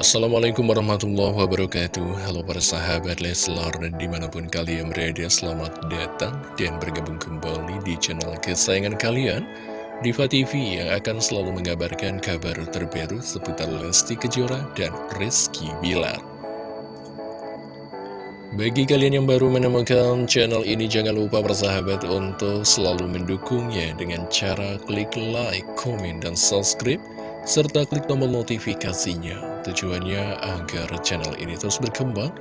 Assalamualaikum warahmatullahi wabarakatuh Halo para sahabat Leslar dan di mana pun kalian berada Selamat datang dan bergabung kembali di channel kesayangan kalian Diva TV yang akan selalu mengabarkan kabar terbaru seputar Lesti Kejora dan Rizky Bilar bagi kalian yang baru menemukan channel ini, jangan lupa bersahabat untuk selalu mendukungnya dengan cara klik like, komen, dan subscribe, serta klik tombol notifikasinya. Tujuannya agar channel ini terus berkembang,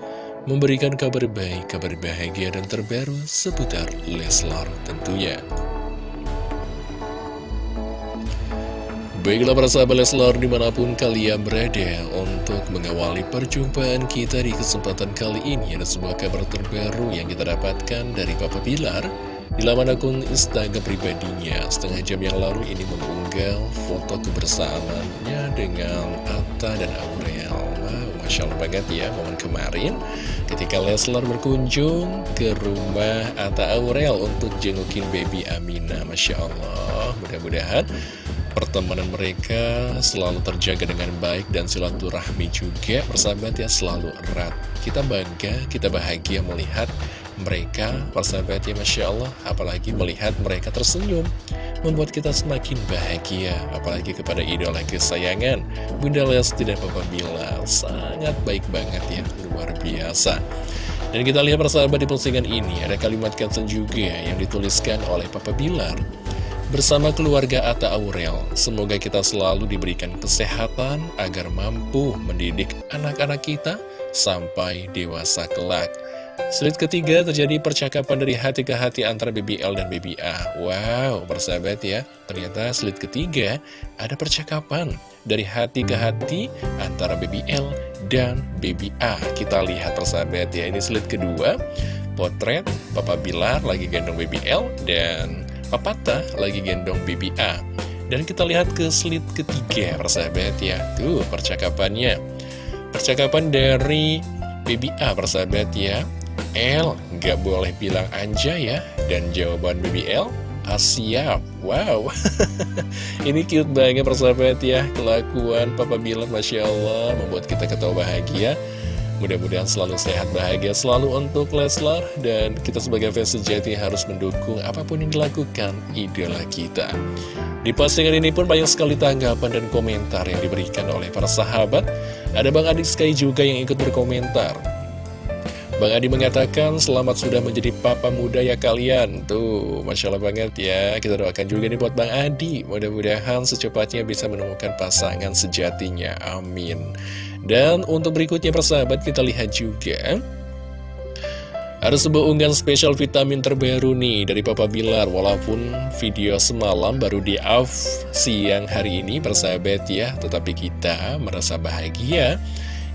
memberikan kabar baik, kabar bahagia, dan terbaru seputar Leslar tentunya. Baiklah para sahabat Leslar di mana pun kalian berada untuk mengawali perjumpaan kita di kesempatan kali ini Ada sebuah kabar terbaru yang kita dapatkan dari Papa Bilar Di laman akun Instagram pribadinya setengah jam yang lalu ini mengunggah foto kebersamaannya dengan Atta dan Aurel. Masya Allah banget ya momen kemarin ketika Leslar berkunjung ke rumah Atta Aurel untuk jengukin baby Amina. Masya Allah mudah-mudahan pertemanan mereka selalu terjaga dengan baik dan silaturahmi juga. Persahabat ya selalu erat. Kita bangga, kita bahagia melihat mereka persahabat ya Masya Allah apalagi melihat mereka tersenyum membuat kita semakin bahagia apalagi kepada idola kesayangan. Bunda Lesti dan Papa Bilar sangat baik banget ya luar biasa. Dan kita lihat persahabat di postingan ini ada kalimat caption juga yang dituliskan oleh Papa Bilar Bersama keluarga Atta Aurel, semoga kita selalu diberikan kesehatan agar mampu mendidik anak-anak kita sampai dewasa kelak. Slide ketiga terjadi percakapan dari hati ke hati antara BBL dan BBA. Wow, bersahabat ya. Ternyata slide ketiga ada percakapan dari hati ke hati antara BBL dan BBA. Kita lihat persahabat ya. Ini slide kedua, potret Papa Bilar lagi gendong BBL dan Papata lagi gendong BBA Dan kita lihat ke slide ketiga persahabat ya Tuh percakapannya Percakapan dari BBA persahabat ya L nggak boleh bilang anja ya. Dan jawaban BBL Asia Wow. Ini cute banget persahabat ya. Kelakuan Papa bilang Masya Allah Membuat kita ketawa bahagia. Mudah-mudahan selalu sehat bahagia selalu untuk Leslar. Dan kita sebagai fans sejati harus mendukung apa pun yang dilakukan idola kita. Di postingan ini pun banyak sekali tanggapan dan komentar yang diberikan oleh para sahabat. Ada Bang Adik Sky juga yang ikut berkomentar Bang Adi mengatakan selamat sudah menjadi papa muda ya kalian. Tuh Masya Allah banget ya. Kita doakan juga nih buat Bang Adi. Mudah-mudahan secepatnya bisa menemukan pasangan sejatinya. Amin. Dan untuk berikutnya persahabat kita lihat juga. Ada sebuah unggahan spesial vitamin terbaru nih dari Papa Bilar. Walaupun video semalam baru di off siang hari ini persahabat ya. Tetapi kita merasa bahagia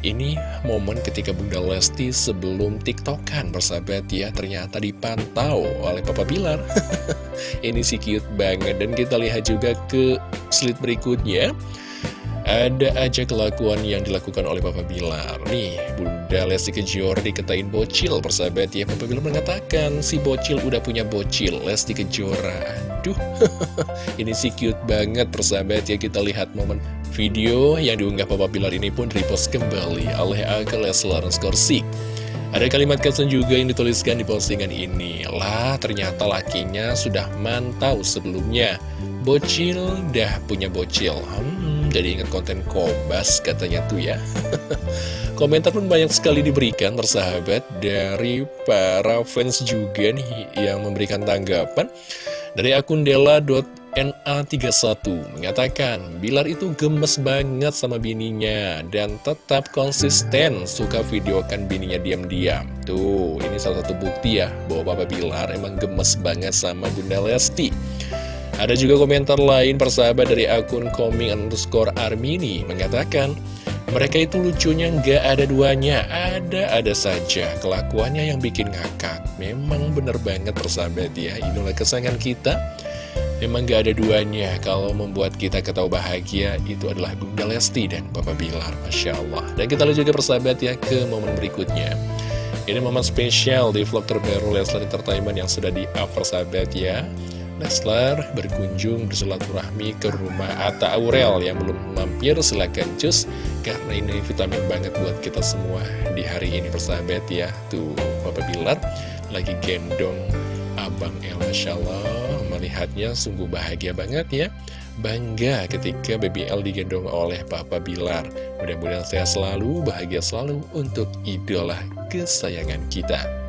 ini momen ketika Bunda Lesti sebelum tiktokan bersahabat ya Ternyata dipantau oleh Papa Bilar. Ini sih cute banget. Dan kita lihat juga ke slide berikutnya. Ada aja kelakuan yang dilakukan oleh Papa Bilar. Nih, Bunda Lesti Kejora diketain bocil persahabat ya. Papa Bilar mengatakan si bocil udah punya bocil Lesti Kejora. Aduh, ini sih cute banget persahabat ya. Kita lihat momen Video yang diunggah Papa Bilar ini pun repost kembali oleh akun Leslar Skorsik. Ada kalimat caption juga yang dituliskan di postingan ini. Lah, ternyata lakinya sudah mantau sebelumnya. Bocil dah punya bocil. Hmm, jadi ingat konten kobas katanya tuh ya. Komentar pun banyak sekali diberikan persahabat dari para fans juga nih yang memberikan tanggapan. Dari akun Dela. NA31 mengatakan Bilar itu gemes banget sama bininya dan tetap konsisten suka videokan bininya diam-diam. Tuh, ini salah satu bukti ya bahwa Papa Bilar emang gemes banget sama Bunda Lesti. Ada juga komentar lain persahabat dari akun coming underscore armini mengatakan mereka itu lucunya nggak ada duanya, ada-ada saja kelakuannya yang bikin ngakak. Memang bener banget persahabat ya, inilah kesayangan kita. Memang gak ada duanya kalau membuat kita ketawa bahagia itu adalah Bunda Lesti dan Papa Bilar, Masya Allah. Dan kita lihat juga persahabat ya ke momen berikutnya. Ini momen spesial di vlog terbaru Leslar Entertainment yang sudah di-up persahabat ya. Leslar berkunjung bersilaturahmi ke rumah Atta Aurel yang belum mampir silahkan cus karena ini vitamin banget buat kita semua di hari ini persahabat ya tuh Bapak Bilar lagi gendong Abang El Masya Allah melihatnya sungguh bahagia banget ya bangga ketika BBL digendong oleh Papa Bilar mudah-mudahan saya selalu bahagia selalu untuk idola kesayangan kita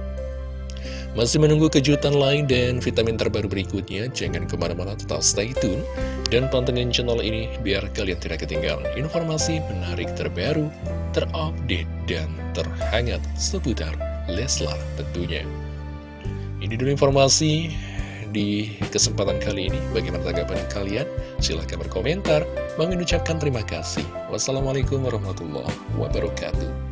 masih menunggu kejutan lain dan vitamin terbaru berikutnya? Jangan ke mana-mana tetap stay tune dan pantengin channel ini biar kalian tidak ketinggalan informasi menarik terbaru, terupdate, dan terhangat seputar Leslar tentunya. Ini dulu informasi di kesempatan kali ini. Bagaimana tanggapan kalian? Silahkan berkomentar. Bang ucapkan terima kasih. Wassalamualaikum warahmatullahi wabarakatuh.